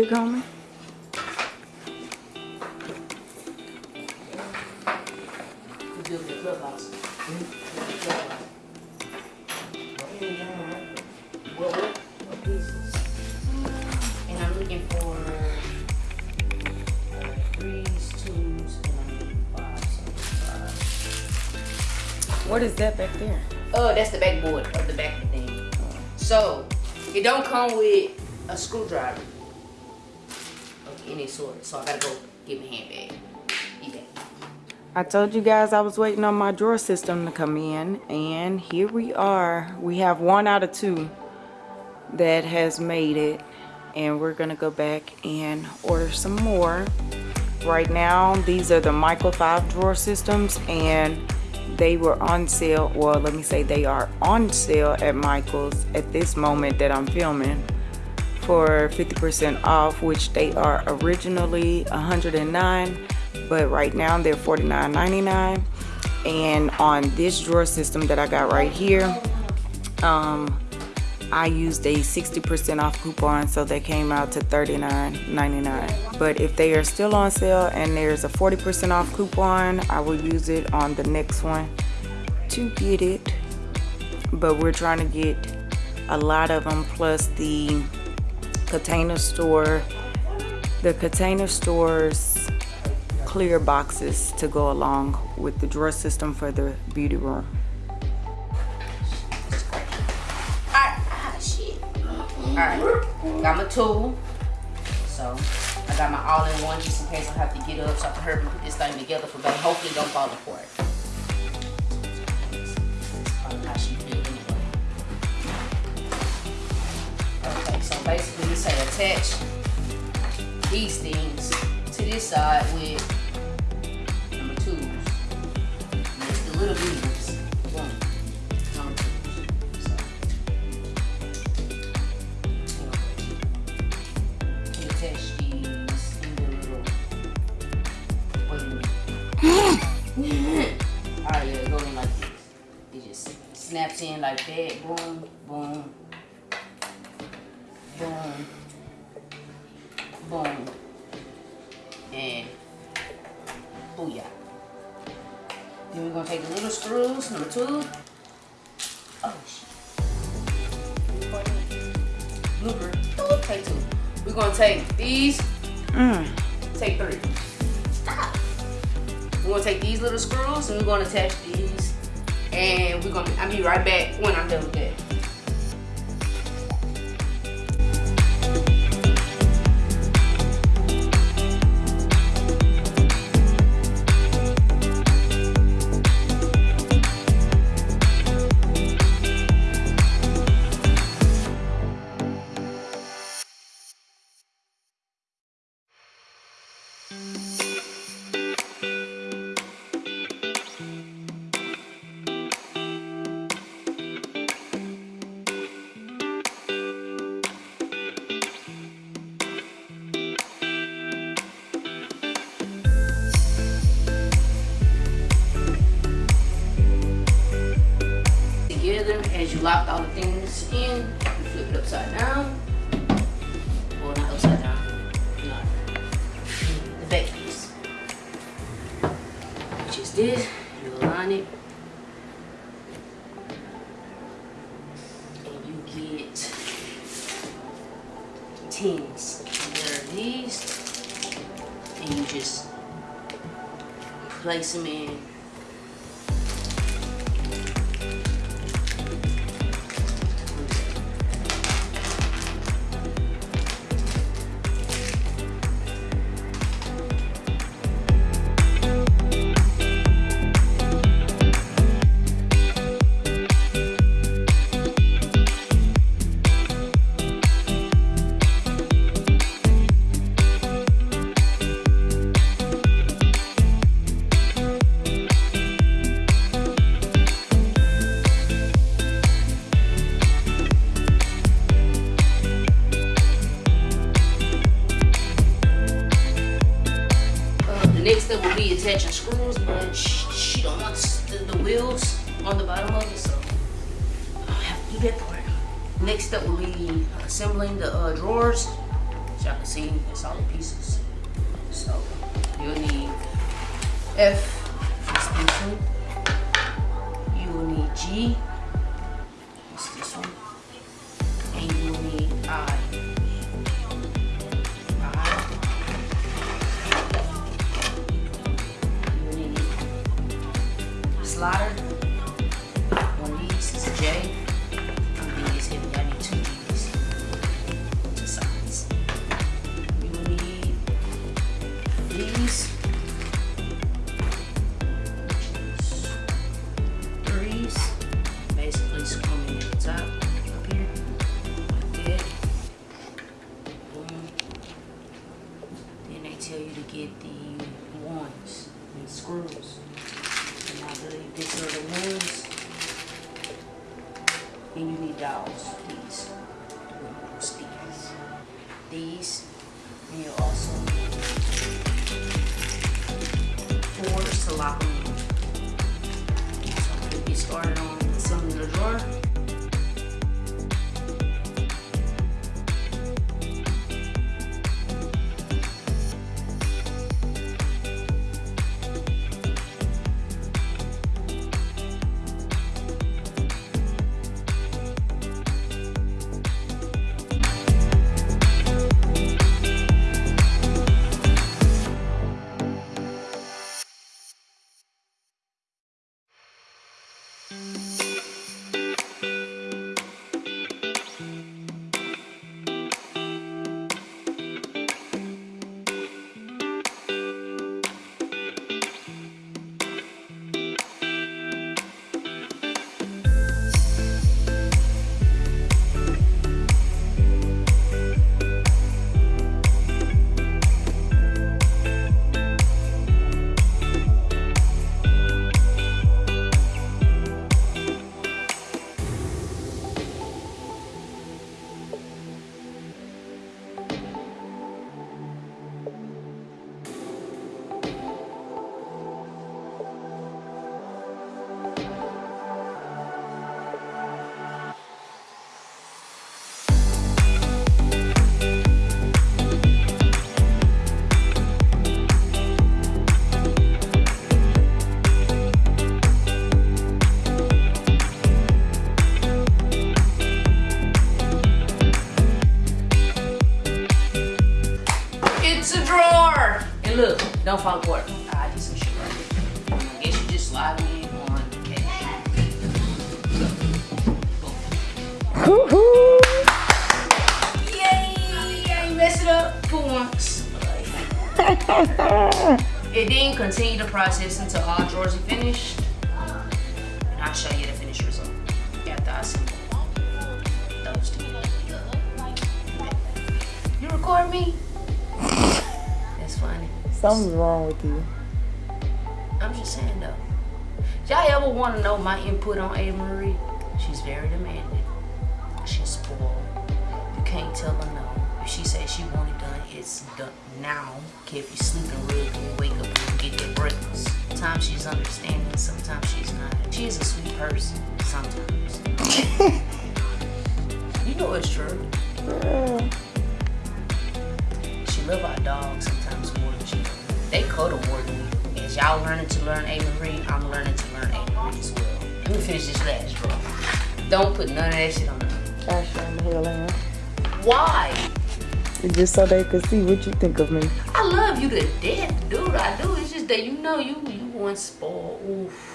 Big homie? We built the clubhouse. The clubhouse. Well, what, what pieces? And I'm looking for uh, threes, twos, and I need fives. so five. What is that back there? Oh, that's the backboard of the back of the thing. So, it don't come with a screwdriver any sort. So I gotta go get my handbag. I told you guys I was waiting on my drawer system to come in and here we are. We have one out of two that has made it and we're gonna go back and order some more. Right now these are the Michael 5 drawer systems and they were on sale well let me say they are on sale at Michael's at this moment that I'm filming for 50% off which they are originally 109 but right now they're $49.99 and on this drawer system that I got right here um, I used a 60% off coupon so they came out to $39.99 but if they are still on sale and there's a 40% off coupon I will use it on the next one to get it. But we're trying to get a lot of them plus the container store the container stores clear boxes to go along with the drawer system for the beauty room. Alright, got my tool. So, I got my all-in-one just in case I have to get up so I can hurry and put this thing together for baby. Hopefully don't fall apart. Anyway. Okay, so basically you say attach these things to this side with number. And it's the little beavers. One, number twos. So. You attach these in the little. Alright, yeah, go in like this. It just snaps in like that. Boom, boom, boom, boom, and booyah. Then we're gonna take the little screws, number two. Oh shit. Blooper. Take two. We're gonna take these. mm. Take three. Stop. We're gonna take these little screws and we're gonna attach these. And we're gonna. I'll be right back when I'm done with that. This. You align it. And you get tins. And there are these. And you just place them in next step will be attaching screws, but she, she don't want the, the wheels on the bottom of it, so I have to do that part. Next step will be assembling the uh, drawers. As y'all can see, it's all the pieces. So you'll need F for. You will need G. tell you to get the ones and screws. And I believe these are the ones. And you need dowels, these. These. These. And you also need fours to look, don't fall apart. I did some shit right here. I guess you just slide in on okay. Woo-hoo. Yay! I ain't mess it up for once. and then continue the process until all drawers are finished. And I'll show you the finished result after I assemble those two. You record me? Something's wrong with you. I'm just saying though. Y'all ever want to know my input on Ava Marie? She's very demanding. She's spoiled. You can't tell her no. If she says she want it done, it's done now. If you're sleeping real good, wake up and get your breakfast. Sometimes she's understanding, sometimes she's not. She is a sweet person, sometimes. you know it's true. She love our dogs y'all learning to learn A. Marie, I'm learning to learn A. Marie as well. Let me finish this last drawer. Don't put none of that shit on there. I sure the. Why? Just so they could see what you think of me. I love you to death, dude. I do. It's just that you know you you want spoiled. Oof.